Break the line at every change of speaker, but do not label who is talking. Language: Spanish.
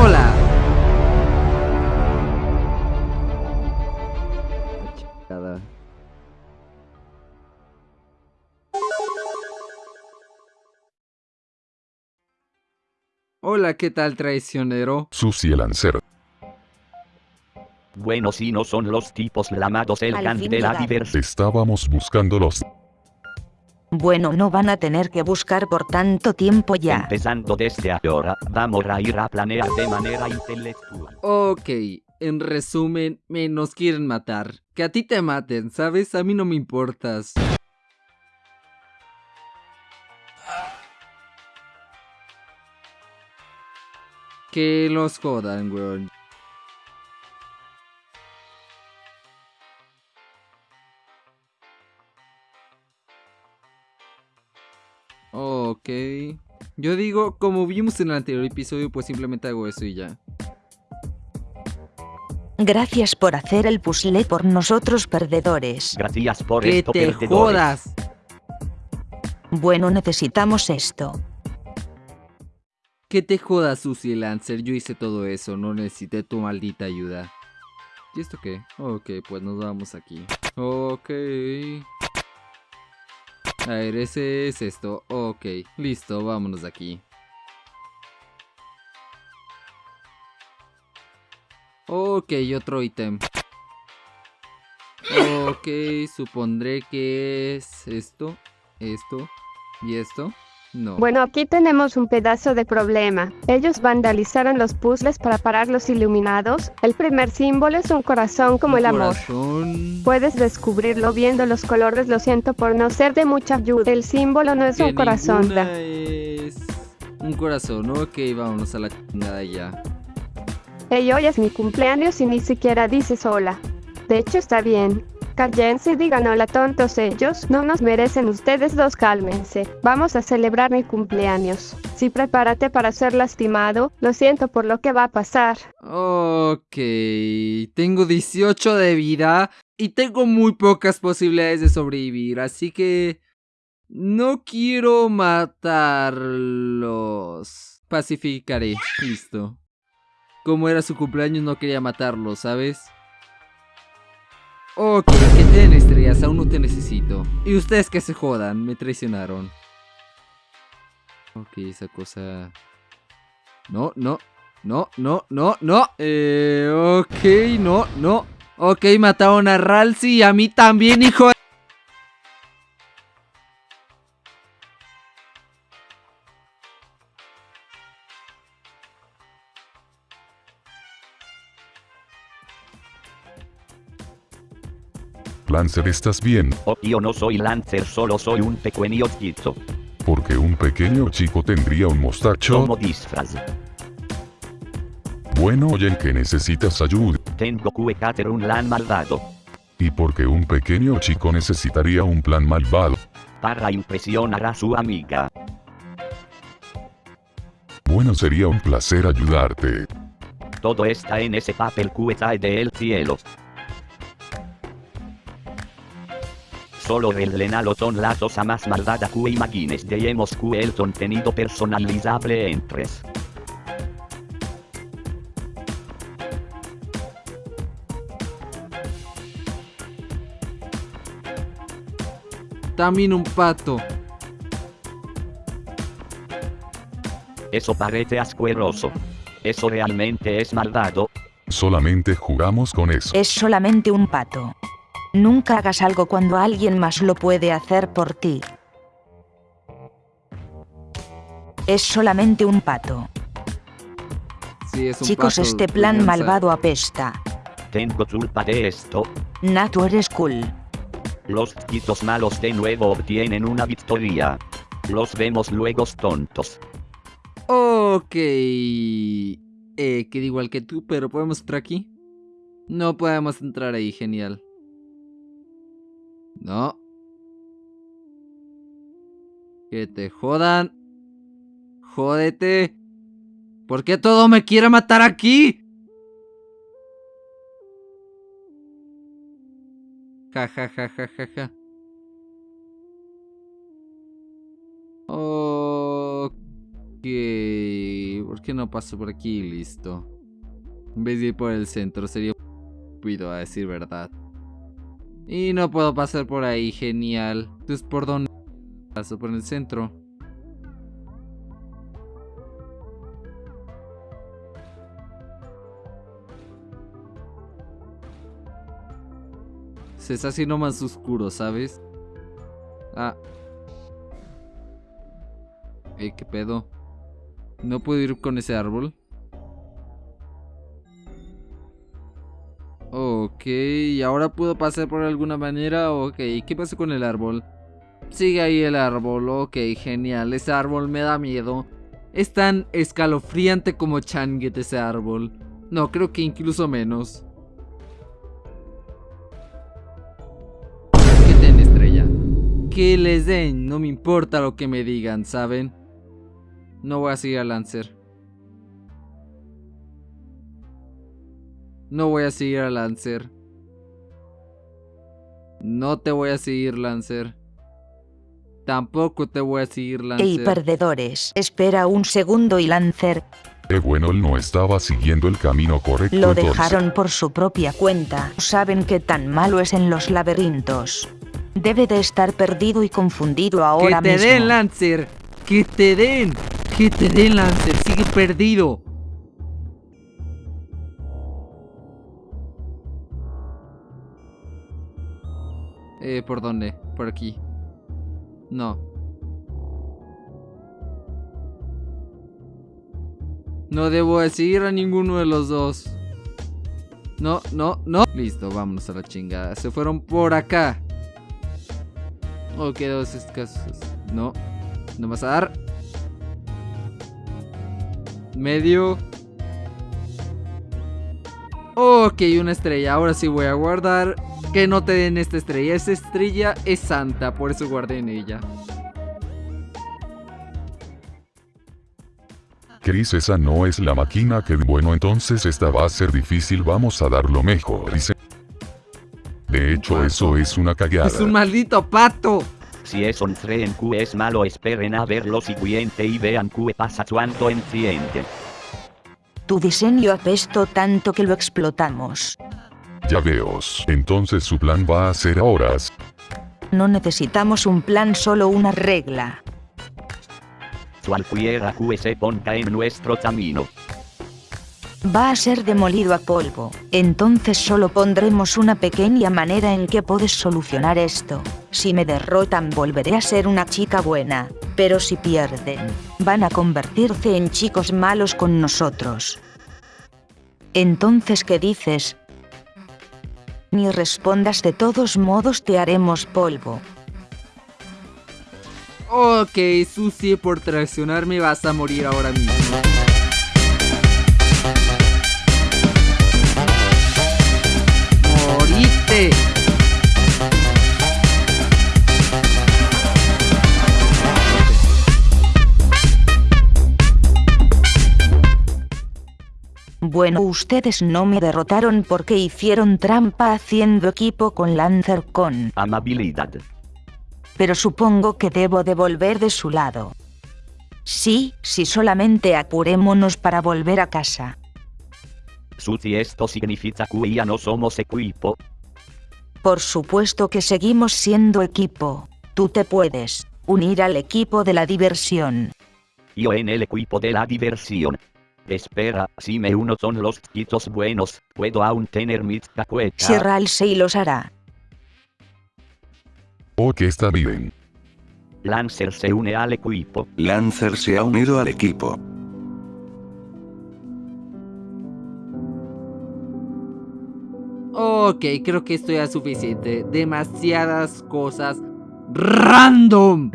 Hola. Hola, ¿qué tal traicionero?
Susie Lancer.
Bueno, si no son los tipos lamados el
Al fin
de la diversión.
Estábamos buscándolos.
Bueno, no van a tener que buscar por tanto tiempo ya.
Empezando desde ahora, vamos a ir a planear de manera intelectual.
Ok, en resumen, me nos quieren matar. Que a ti te maten, ¿sabes? A mí no me importas. Que los jodan, weón. Ok. Yo digo, como vimos en el anterior episodio, pues simplemente hago eso y ya.
Gracias por hacer el puzzle por nosotros perdedores.
Gracias por
¡Que
esto,
te
perdedores.
jodas!
Bueno, necesitamos esto.
Que te jodas, Susie Lancer. Yo hice todo eso. No necesité tu maldita ayuda. ¿Y esto qué? Ok, pues nos vamos aquí. Ok. A ver, ese es esto. Ok, listo, vámonos de aquí. Ok, otro ítem. Ok, supondré que es esto, esto y esto. No.
Bueno, aquí tenemos un pedazo de problema. Ellos vandalizaron los puzzles para parar los iluminados. El primer símbolo es un corazón como el amor.
Corazón.
Puedes descubrirlo viendo los colores, lo siento por no ser de mucha ayuda. El símbolo no es
Que
un corazón.
es un corazón. Ok, vámonos a la chingada ya.
Hey, hoy es mi cumpleaños y ni siquiera dices hola. De hecho, está bien. Cállense y digan hola tontos ellos. No nos merecen ustedes dos, cálmense. Vamos a celebrar mi cumpleaños. Sí, prepárate para ser lastimado. Lo siento por lo que va a pasar.
Ok, tengo 18 de vida y tengo muy pocas posibilidades de sobrevivir, así que no quiero matarlos. Pacificaré, listo. Como era su cumpleaños no quería matarlos, ¿sabes? Ok, que tienen estrellas, aún no te necesito. Y ustedes que se jodan, me traicionaron. Ok, esa cosa... No, no, no, no, no, no. Eh, ok, no, no. Ok, mataron a Ralsei y a mí también, hijo de...
Lancer, ¿estás bien?
Oh, yo no soy Lancer, solo soy un pequeño chico.
Porque un pequeño chico tendría un mostacho.
Como disfraz.
Bueno, oye que necesitas ayuda.
Tengo que hacer un lan malvado.
Y porque un pequeño chico necesitaría un plan malvado.
Para impresionar a su amiga.
Bueno, sería un placer ayudarte.
Todo está en ese papel que cae del cielo. Solo revelenalo son las cosas más malvadas que imagines. Tenemos que el contenido personalizable en tres.
También un pato.
Eso parece asqueroso. Eso realmente es malvado.
Solamente jugamos con eso.
Es solamente un pato. Nunca hagas algo cuando alguien más lo puede hacer por ti. Es solamente un pato.
Sí, es un
Chicos,
pato,
este plan malvado apesta.
Tengo culpa de esto.
Nato eres cool.
Los chiquitos malos de nuevo obtienen una victoria. Los vemos luego tontos.
Ok. Eh, queda igual que tú, pero ¿podemos entrar aquí? No podemos entrar ahí, genial. No. Que te jodan. Jódete. ¿Por qué todo me quiere matar aquí? Ja, ja, ja, ja, ja, ja. ¿Por qué no paso por aquí y listo? En vez de ir por el centro, sería cuido a decir verdad. Y no puedo pasar por ahí, genial. Entonces, ¿por dónde paso? Por el centro. Se está haciendo más oscuro, ¿sabes? Ah. Eh, ¿qué pedo? ¿No puedo ir con ese árbol? Ok, ¿y ahora puedo pasar por alguna manera? Ok, ¿qué pasa con el árbol? Sigue ahí el árbol, ok, genial. Ese árbol me da miedo. Es tan escalofriante como Changet ese árbol. No, creo que incluso menos. ¿Qué ten, estrella? Que les den, no me importa lo que me digan, ¿saben? No voy a seguir a Lancer. No voy a seguir a Lancer. No te voy a seguir, Lancer. Tampoco te voy a seguir, Lancer.
Ey, perdedores, espera un segundo y Lancer
bueno, él no estaba siguiendo el camino correcto.
lo
entonces.
dejaron por su propia cuenta. Saben que tan malo es en los laberintos. Debe de estar perdido y confundido
Que
ahora
te
mismo.
den, Lancer. Que te den. Que te den, Lancer. Sigue perdido. Eh, ¿por dónde? Por aquí. No. No debo de seguir a ninguno de los dos. No, no, no. Listo, vámonos a la chingada. Se fueron por acá. Ok, dos escasos. No. No vas a dar. Medio. Ok, una estrella. Ahora sí voy a guardar. Que no te den esta estrella. Esta estrella es santa. Por eso guardé en ella.
Chris, esa no es la máquina que... Bueno, entonces esta va a ser difícil, vamos a dar lo mejor. Dice... De hecho, eso es una cagada.
Es un maldito pato.
Si es un tren Q es malo esperen a ver lo siguiente y vean Q pasa cuanto enciende.
Tu diseño apestó tanto que lo explotamos.
Ya veos. Entonces su plan va a ser horas.
No necesitamos un plan, solo una regla.
Cualquiera Q se ponga en nuestro camino.
Va a ser demolido a polvo. Entonces solo pondremos una pequeña manera en que puedes solucionar esto. Si me derrotan volveré a ser una chica buena. Pero si pierden, van a convertirse en chicos malos con nosotros. Entonces, ¿qué dices? Ni respondas, de todos modos te haremos polvo.
Ok, Susie, por traicionarme vas a morir ahora mismo. ¡Moriste!
Bueno, ustedes no me derrotaron porque hicieron trampa haciendo equipo con Lancer con.
Amabilidad.
pero supongo que debo de volver de su lado. Sí, si solamente apurémonos para volver a casa.
Susi esto significa que ya no somos equipo.
Por supuesto que seguimos siendo equipo. Tú te puedes unir al equipo de la diversión.
Yo en el equipo de la diversión. Espera, si me uno con los chiquitos buenos, puedo aún tener mis cacuetas.
Si Ralsei los hará.
Ok, está bien.
Lancer se une al equipo.
Lancer se ha unido al equipo.
Ok, creo que esto ya es suficiente. Demasiadas cosas random.